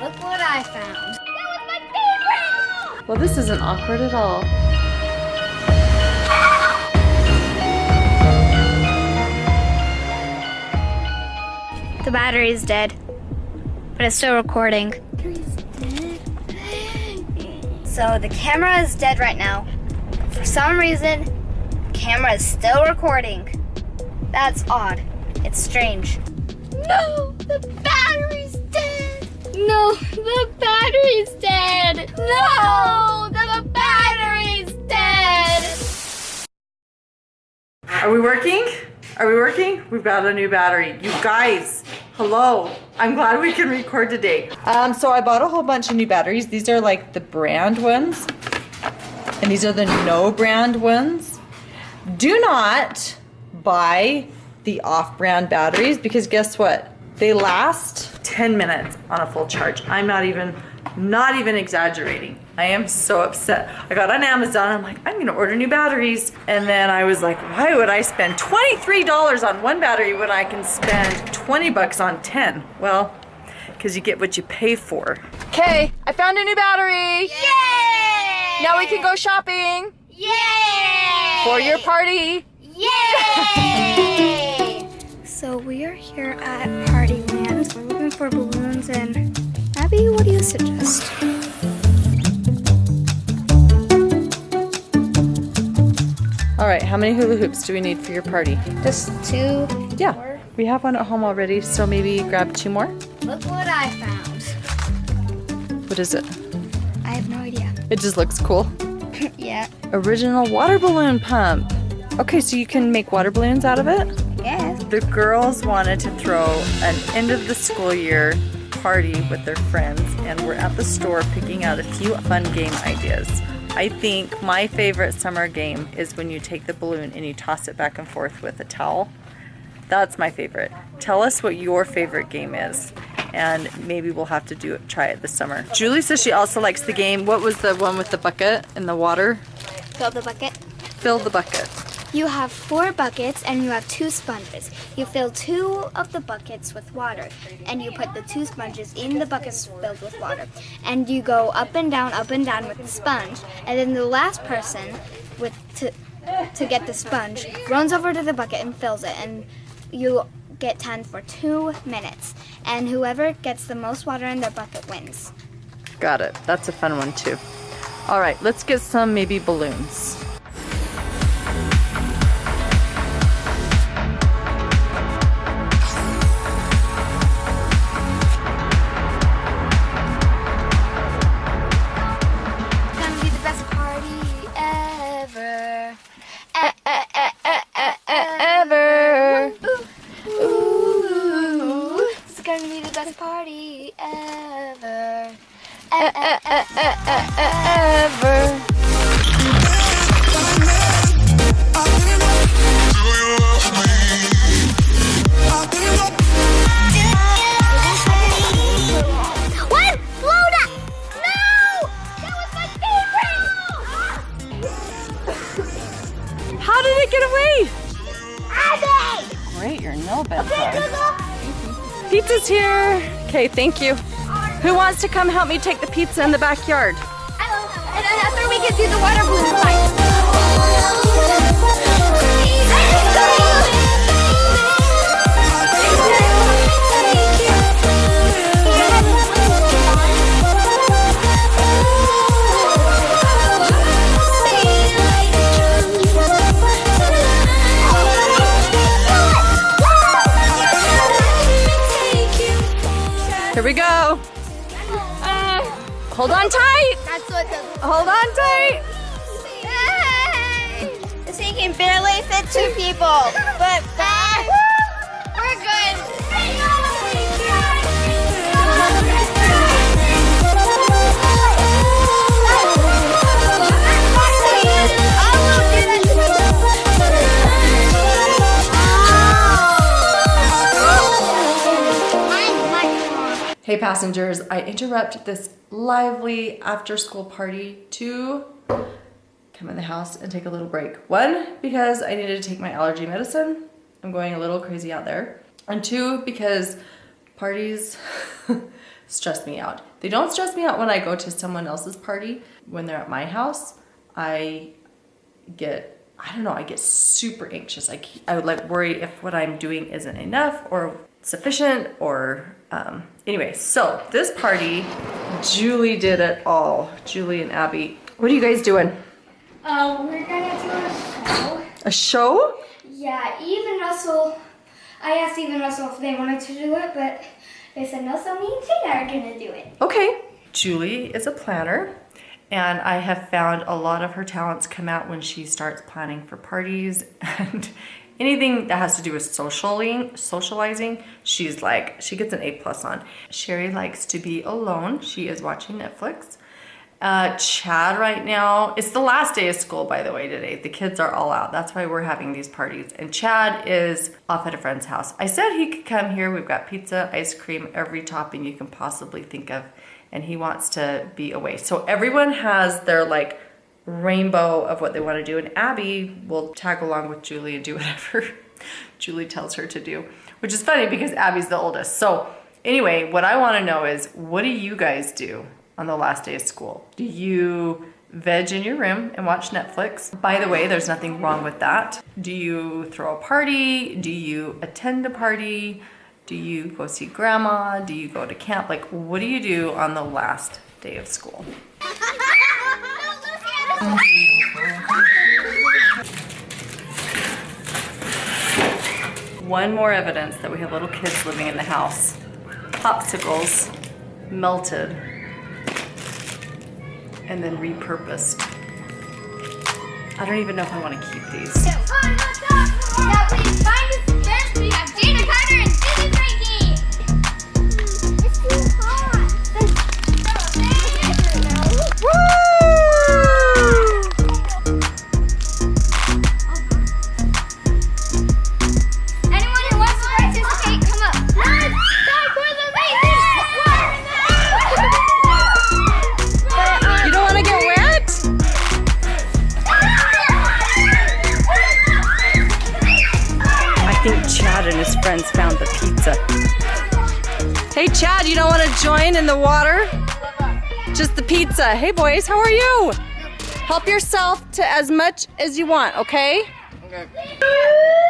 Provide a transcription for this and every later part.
Look what I found. That was my favorite! Well, this isn't awkward at all. The battery is dead, but it's still recording. So the camera is dead right now. For some reason, the camera is still recording. That's odd. It's strange. No, the battery's dead. No, the battery's dead. No, the battery's dead. Are we working? Are we working? We've got a new battery. You guys, hello. I'm glad we can record today. Um, so I bought a whole bunch of new batteries. These are like the brand ones. And these are the no brand ones. Do not buy the off-brand batteries because guess what? They last 10 minutes on a full charge. I'm not even not even exaggerating. I am so upset. I got on Amazon. I'm like, I'm gonna order new batteries. And then I was like, why would I spend $23 on one battery when I can spend 20 bucks on 10? Well, because you get what you pay for. Okay, I found a new battery. Yay! Now we can go shopping Yay! for your party. Yay! so we are here at Partyland. We're looking for balloons and Abby, what do you suggest? All right, how many hula hoops do we need for your party? Just two. Yeah, more. we have one at home already, so maybe grab two more. Look what I found. What is it? I have no idea. It just looks cool. yeah. Original water balloon pump. Okay, so you can make water balloons out of it? The girls wanted to throw an end of the school year party with their friends and we're at the store picking out a few fun game ideas. I think my favorite summer game is when you take the balloon and you toss it back and forth with a towel. That's my favorite. Tell us what your favorite game is and maybe we'll have to do it, try it this summer. Julie says she also likes the game. What was the one with the bucket and the water? Fill the bucket. Fill the bucket. You have four buckets and you have two sponges. You fill two of the buckets with water and you put the two sponges in the buckets filled with water. And you go up and down, up and down with the sponge. And then the last person with to, to get the sponge runs over to the bucket and fills it. And you get 10 for two minutes. And whoever gets the most water in their bucket wins. Got it. That's a fun one too. All right, let's get some maybe balloons. Favorite. How did it get away? Abby. Great, your nail beds Pizza's here. Okay, thank you. Who wants to come help me take the pizza in the backyard? And then after we can do the water balloon fight. Hold on tight. That's what the Hold on tight. Yay! This thing can barely fit two people, but Hey passengers, I interrupt this lively after school party to come in the house and take a little break. One, because I needed to take my allergy medicine. I'm going a little crazy out there. And two, because parties stress me out. They don't stress me out when I go to someone else's party. When they're at my house, I get I don't know, I get super anxious. I, I would like worry if what I'm doing isn't enough or sufficient or um, anyway. So this party, Julie did it all. Julie and Abby. What are you guys doing? Uh, we're gonna do a show. A show? Yeah, Eve and Russell. I asked Eve and Russell if they wanted to do it, but they said no, so me and Tina are gonna do it. Okay. Julie is a planner and I have found a lot of her talents come out when she starts planning for parties and anything that has to do with socialing, socializing, she's like, she gets an A plus on. Sherry likes to be alone. She is watching Netflix. Uh, Chad right now, it's the last day of school, by the way, today. The kids are all out. That's why we're having these parties. And Chad is off at a friend's house. I said he could come here. We've got pizza, ice cream, every topping you can possibly think of. And he wants to be away. So everyone has their like rainbow of what they want to do. And Abby will tag along with Julie and do whatever Julie tells her to do, which is funny because Abby's the oldest. So anyway, what I want to know is what do you guys do on the last day of school? Do you veg in your room and watch Netflix? By the way, there's nothing wrong with that. Do you throw a party? Do you attend a party? Do you go see grandma? Do you go to camp? Like, what do you do on the last day of school? One more evidence that we have little kids living in the house. Popsicles melted and then repurposed. I don't even know if I want to keep these. Join in the water? Just the pizza. Hey boys, how are you? Help yourself to as much as you want, okay? Everybody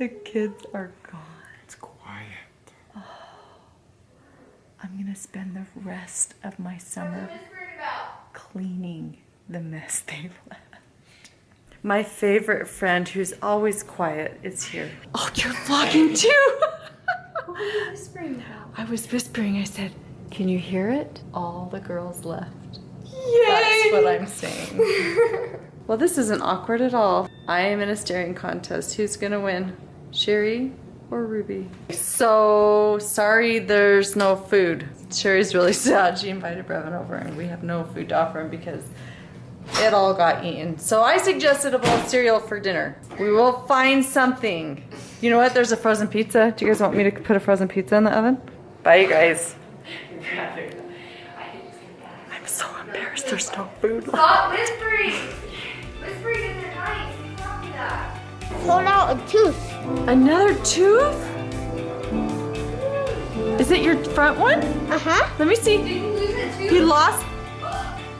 The kids are gone. It's quiet. Oh, I'm gonna spend the rest of my summer cleaning the mess they left. My favorite friend, who's always quiet, is here. Oh, you're vlogging too! I was whispering. I said, "Can you hear it?" All the girls left. Yay! That's what I'm saying. well, this isn't awkward at all. I am in a staring contest. Who's gonna win? Sherry or Ruby? So sorry there's no food. Sherry's really sad. She invited Brevin over and we have no food to offer him because it all got eaten. So I suggested a bowl of cereal for dinner. We will find something. You know what? There's a frozen pizza. Do you guys want me to put a frozen pizza in the oven? Bye, you guys. I'm so embarrassed. There's no food left. Stop whispering! Whispering isn't nice. Stop that. Pulled out a tooth. Another tooth? Is it your front one? Uh-huh. Let me see. Lose it too? You lost.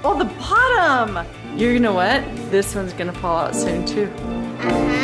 Oh, the bottom. You know what? This one's gonna fall out soon too. Uh-huh.